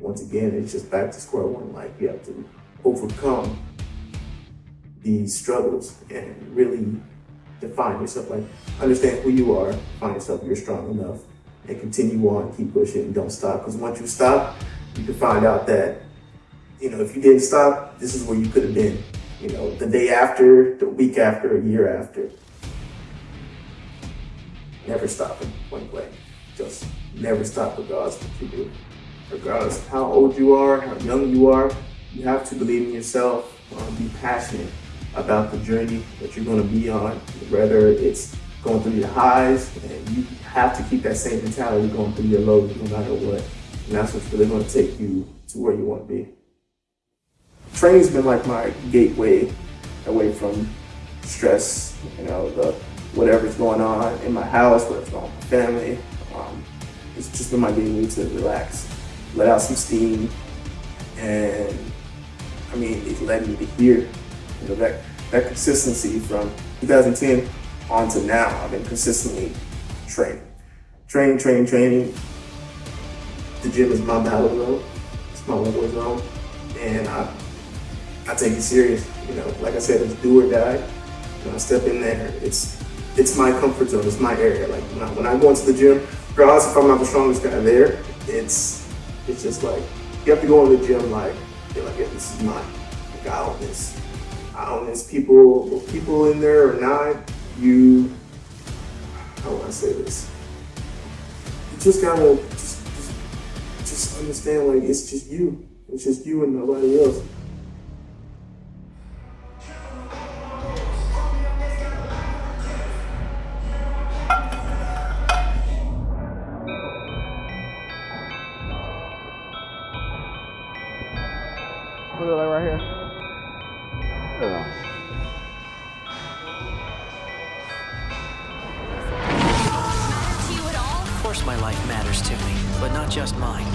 once again, it's just back to square one. Like you have to overcome these struggles and really define yourself. Like understand who you are, find yourself you're strong enough, and continue on, keep pushing, and don't stop. Because once you stop, you can find out that you know if you didn't stop, this is where you could have been. You know, the day after, the week after, a year after. Never stop stopping, point blank. Just never stop regardless of what you do. Regardless of how old you are, how young you are, you have to believe in yourself, um, be passionate about the journey that you're going to be on, whether it's going through your highs, and you have to keep that same mentality going through your lows no matter what. And that's what's really going to take you to where you want to be. Training's been like my gateway away from stress, you know, the whatever's going on in my house, whatever's going on with my family. Um, it's just been my gateway to relax, let out some steam, and I mean, it led me to here. You know, that, that consistency from 2010 on to now, I've been consistently training. Training, training, training. The gym is my battle zone. It's my war zone. And I, I take it serious. You know, like I said, it's do or die. When I step in there, it's it's my comfort zone. It's my area. Like when I, when I go into the gym, regardless if I'm not the strongest guy there, it's it's just like you have to go in the gym like you're like, yeah, this is mine. Like I own this. I own this. People, people in there or not, you. How do I say this? You just gotta just, just, just understand like it's just you. It's just you and nobody else. Look at that right here. Yeah. to you at all? Of course my life matters to me, but not just mine.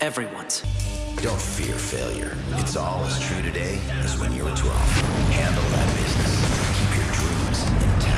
Everyone's. Don't fear failure. It's all as true today as when you were 12. Handle that business. Keep your dreams intact.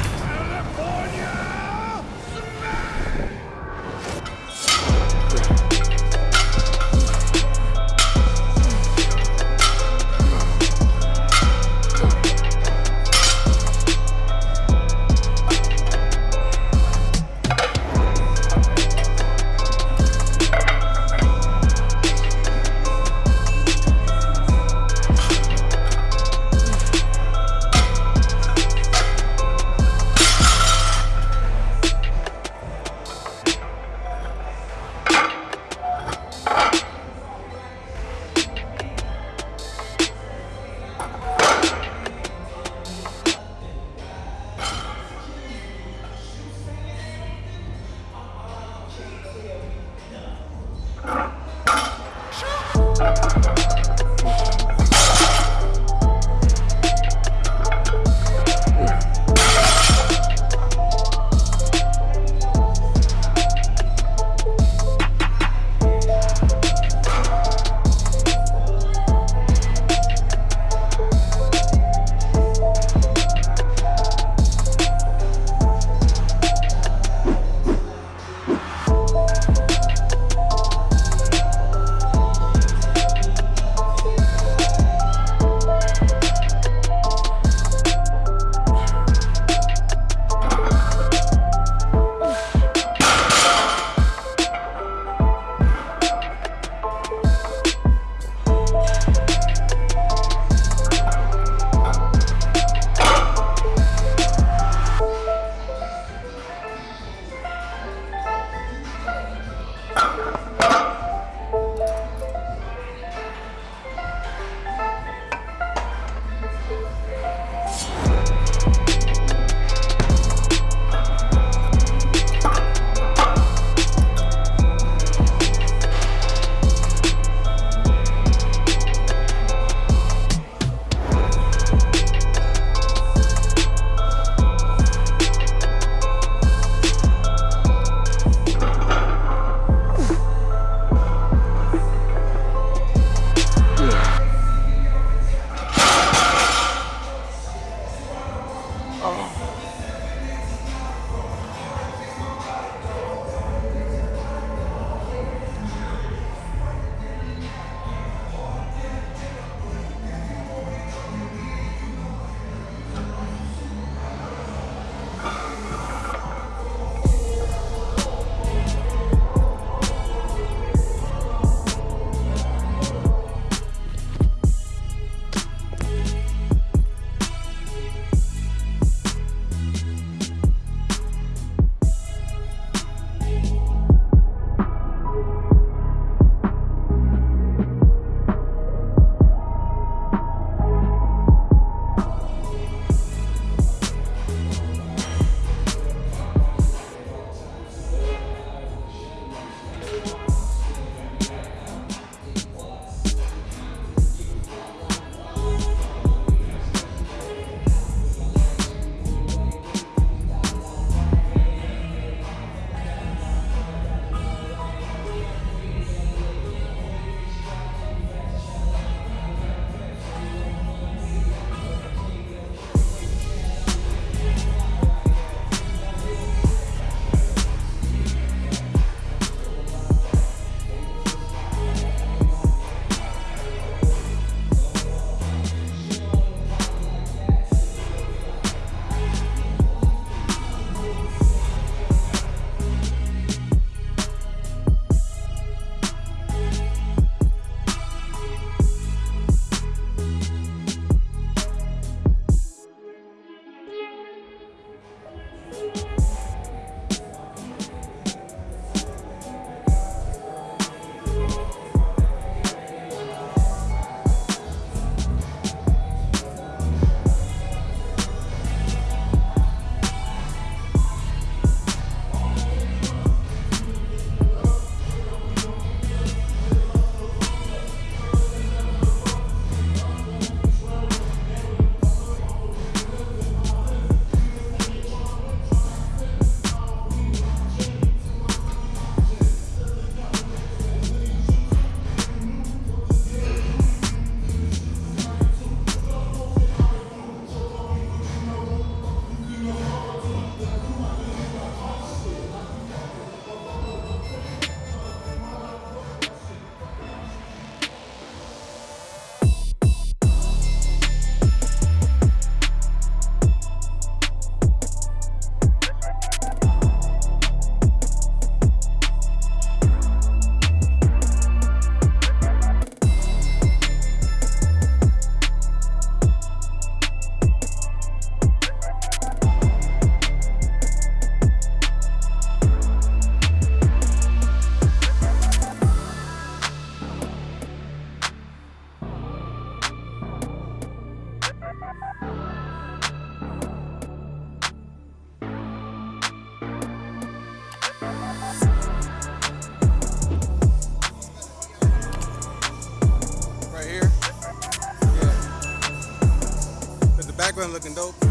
Background looking dope. Yeah.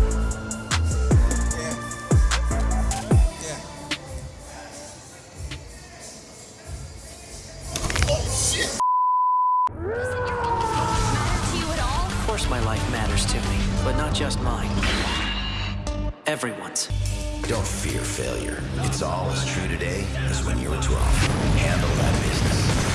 Yeah. Doesn't your own life matter to you at all? Of course my life matters to me, but not just mine. Everyone's. Don't fear failure. It's all as true today as when you were 12. Handle that business.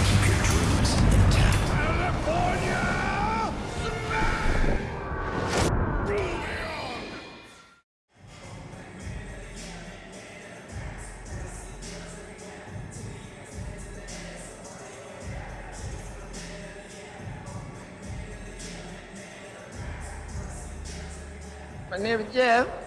My name is Jeff.